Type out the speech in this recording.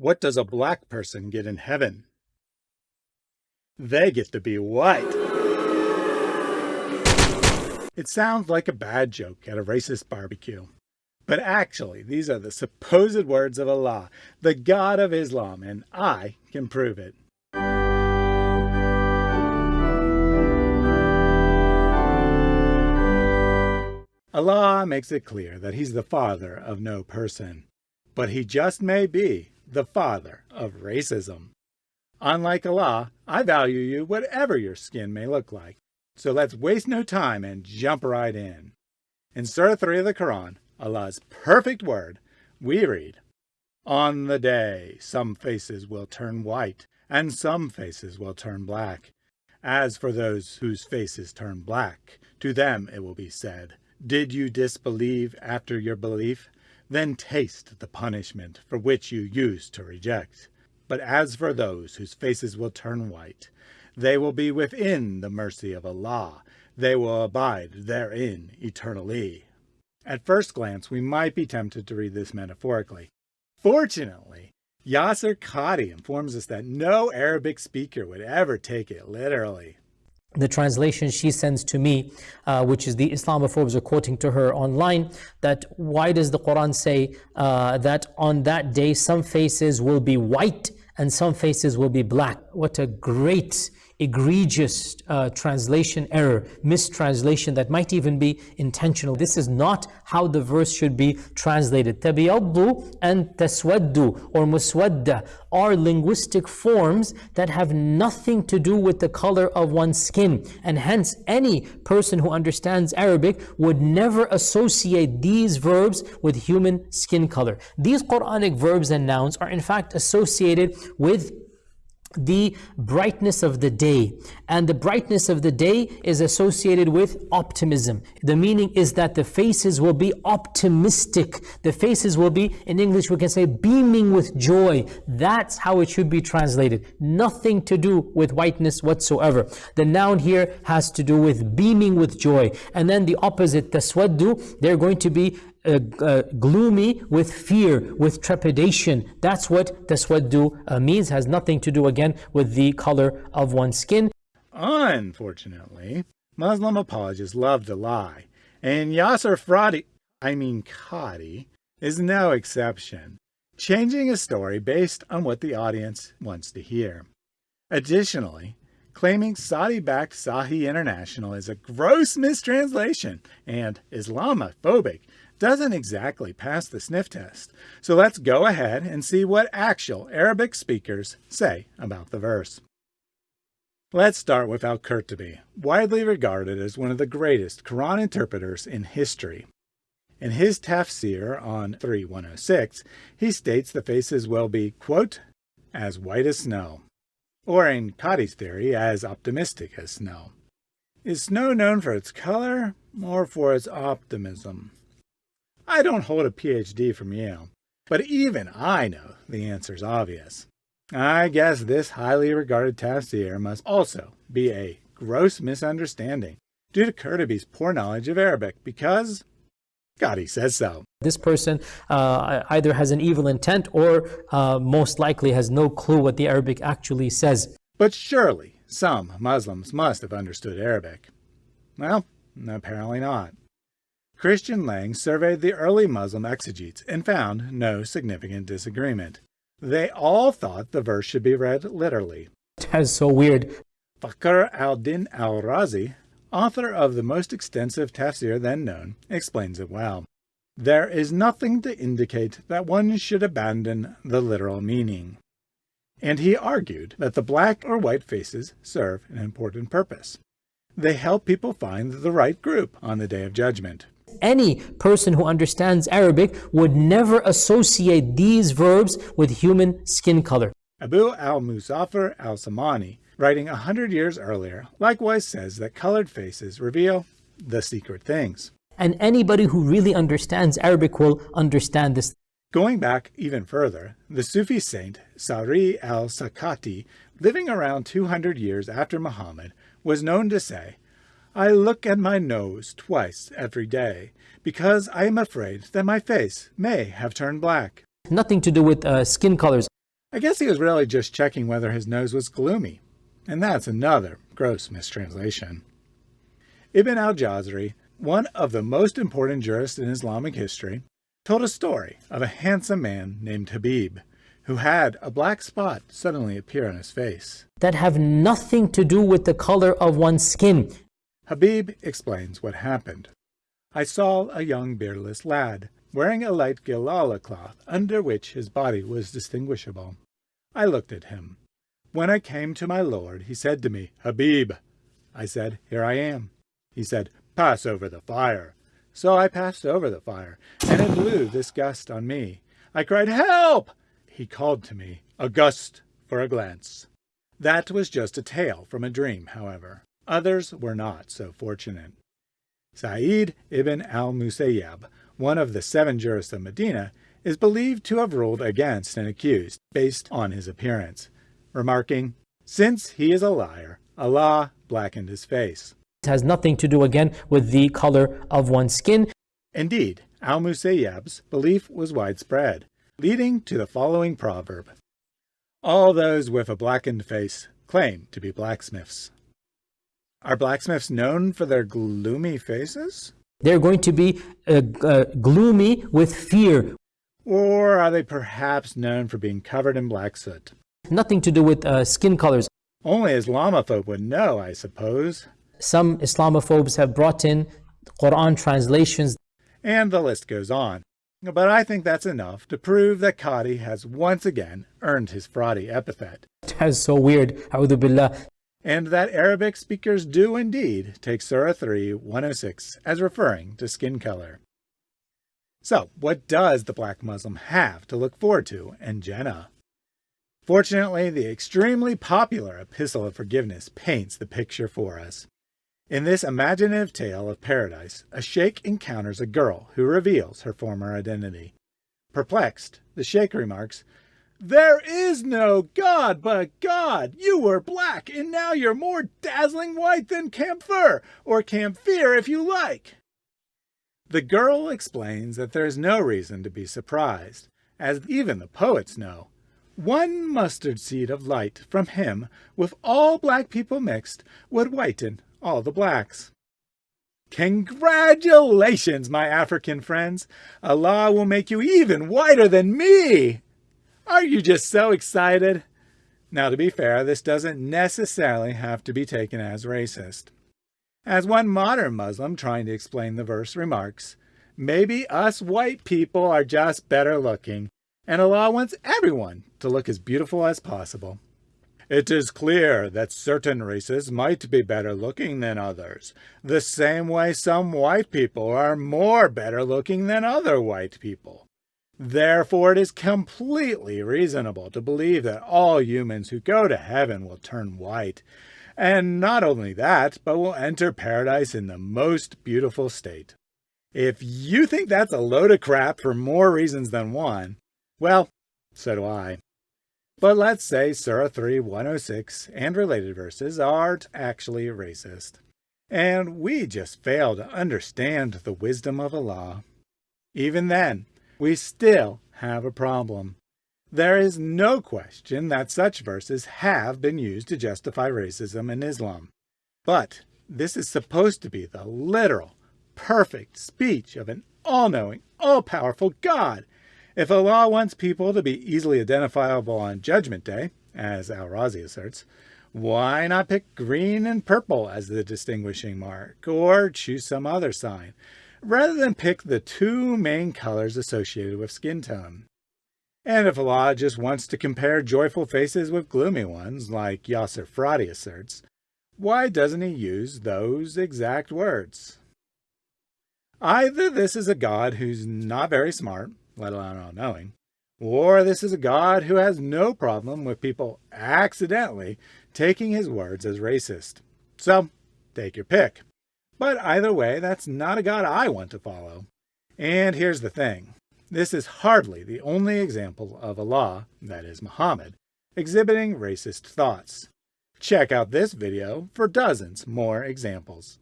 What does a black person get in heaven? They get to be white. It sounds like a bad joke at a racist barbecue. But actually, these are the supposed words of Allah, the God of Islam, and I can prove it. Allah makes it clear that he's the father of no person, but he just may be the father of racism. Unlike Allah, I value you whatever your skin may look like. So let's waste no time and jump right in. In Surah 3 of the Quran, Allah's perfect word, we read, On the day some faces will turn white, and some faces will turn black. As for those whose faces turn black, to them it will be said, Did you disbelieve after your belief? Then taste the punishment for which you used to reject. But as for those whose faces will turn white, they will be within the mercy of Allah. They will abide therein eternally. At first glance, we might be tempted to read this metaphorically. Fortunately, Yasser Qadhi informs us that no Arabic speaker would ever take it literally the translation she sends to me, uh, which is the Islamophobes are quoting to her online, that why does the Quran say uh, that on that day some faces will be white and some faces will be black? What a great egregious uh, translation error, mistranslation that might even be intentional. This is not how the verse should be translated. Tabiyaddu and taswaddu or muswadda are linguistic forms that have nothing to do with the color of one's skin. And hence, any person who understands Arabic would never associate these verbs with human skin color. These Quranic verbs and nouns are in fact associated with the brightness of the day. And the brightness of the day is associated with optimism. The meaning is that the faces will be optimistic. The faces will be, in English we can say, beaming with joy. That's how it should be translated. Nothing to do with whiteness whatsoever. The noun here has to do with beaming with joy. And then the opposite, taswaddu, they're going to be uh, uh, gloomy with fear, with trepidation. That's what taswaddu uh, means, has nothing to do again with the color of one's skin. Unfortunately, Muslim apologists love to lie, and Yasser Fradi, I mean Qadhi, is no exception, changing a story based on what the audience wants to hear. Additionally, claiming Saudi-backed Sahih International is a gross mistranslation and Islamophobic doesn't exactly pass the sniff test. So let's go ahead and see what actual Arabic speakers say about the verse. Let's start with Al-Qurtubi, widely regarded as one of the greatest Quran interpreters in history. In his tafsir on 3106, he states the faces will be, quote, as white as snow, or in Qadhi's theory, as optimistic as snow. Is snow known for its color or for its optimism? I don't hold a PhD from Yale, but even I know the answer's obvious. I guess this highly regarded tafsir must also be a gross misunderstanding due to Qurtubi's poor knowledge of Arabic because God, he says so. This person uh, either has an evil intent or uh, most likely has no clue what the Arabic actually says. But surely some Muslims must have understood Arabic. Well, apparently not. Christian Lange surveyed the early Muslim exegetes and found no significant disagreement. They all thought the verse should be read literally. That's so weird. Fakhr al-Din al-Razi, author of the most extensive tafsir then known, explains it well. There is nothing to indicate that one should abandon the literal meaning. And he argued that the black or white faces serve an important purpose. They help people find the right group on the Day of Judgment any person who understands Arabic would never associate these verbs with human skin color. Abu al-Muzaffar al-Samani, writing a hundred years earlier, likewise says that colored faces reveal the secret things. And anybody who really understands Arabic will understand this. Going back even further, the Sufi saint Sari al-Sakati, living around 200 years after Muhammad, was known to say, I look at my nose twice every day because I am afraid that my face may have turned black. Nothing to do with uh, skin colors. I guess he was really just checking whether his nose was gloomy, and that's another gross mistranslation. Ibn al-Jawzi, one of the most important jurists in Islamic history, told a story of a handsome man named Habib, who had a black spot suddenly appear on his face. That have nothing to do with the color of one's skin. Habib explains what happened. I saw a young beardless lad, wearing a light gilala cloth under which his body was distinguishable. I looked at him. When I came to my lord, he said to me, Habib. I said, Here I am. He said, Pass over the fire. So I passed over the fire, and it blew this gust on me. I cried, Help! He called to me, a gust for a glance. That was just a tale from a dream, however. Others were not so fortunate. Sa'id ibn al-Musayyab, one of the seven jurists of Medina, is believed to have ruled against an accused based on his appearance, remarking, Since he is a liar, Allah blackened his face. It has nothing to do again with the color of one's skin. Indeed, al-Musayyab's belief was widespread, leading to the following proverb. All those with a blackened face claim to be blacksmiths. Are blacksmiths known for their gloomy faces? They're going to be uh, uh, gloomy with fear. Or are they perhaps known for being covered in black soot? Nothing to do with uh, skin colors. Only Islamophobe would know, I suppose. Some Islamophobes have brought in Quran translations. And the list goes on. But I think that's enough to prove that Qadhi has once again earned his fraudy epithet. That's so weird. A'udhu billah and that Arabic speakers do indeed take Surah 3, 106 as referring to skin color. So, what does the black Muslim have to look forward to in Jannah? Fortunately, the extremely popular Epistle of Forgiveness paints the picture for us. In this imaginative tale of paradise, a sheikh encounters a girl who reveals her former identity. Perplexed, the sheikh remarks, there is no God but God. You were black, and now you're more dazzling white than camphor, or camphire if you like. The girl explains that there is no reason to be surprised, as even the poets know. One mustard seed of light from him, with all black people mixed, would whiten all the blacks. Congratulations, my African friends! Allah will make you even whiter than me! Are you just so excited? Now, to be fair, this doesn't necessarily have to be taken as racist. As one modern Muslim trying to explain the verse remarks, maybe us white people are just better looking, and Allah wants everyone to look as beautiful as possible. It is clear that certain races might be better looking than others, the same way some white people are more better looking than other white people. Therefore, it is completely reasonable to believe that all humans who go to heaven will turn white. And not only that, but will enter paradise in the most beautiful state. If you think that's a load of crap for more reasons than one, well, so do I. But let's say Surah 3, 106 and related verses aren't actually racist. And we just fail to understand the wisdom of Allah. Even then, we still have a problem. There is no question that such verses have been used to justify racism in Islam. But this is supposed to be the literal, perfect speech of an all-knowing, all-powerful God. If Allah wants people to be easily identifiable on Judgment Day, as Al-Razi asserts, why not pick green and purple as the distinguishing mark, or choose some other sign? Rather than pick the two main colors associated with skin tone. And if Allah just wants to compare joyful faces with gloomy ones, like Yasser Fradi asserts, why doesn't he use those exact words? Either this is a God who's not very smart, let alone all-knowing, or this is a God who has no problem with people accidentally taking his words as racist. So, take your pick. But either way, that's not a God I want to follow. And here's the thing. This is hardly the only example of Allah, that is Muhammad, exhibiting racist thoughts. Check out this video for dozens more examples.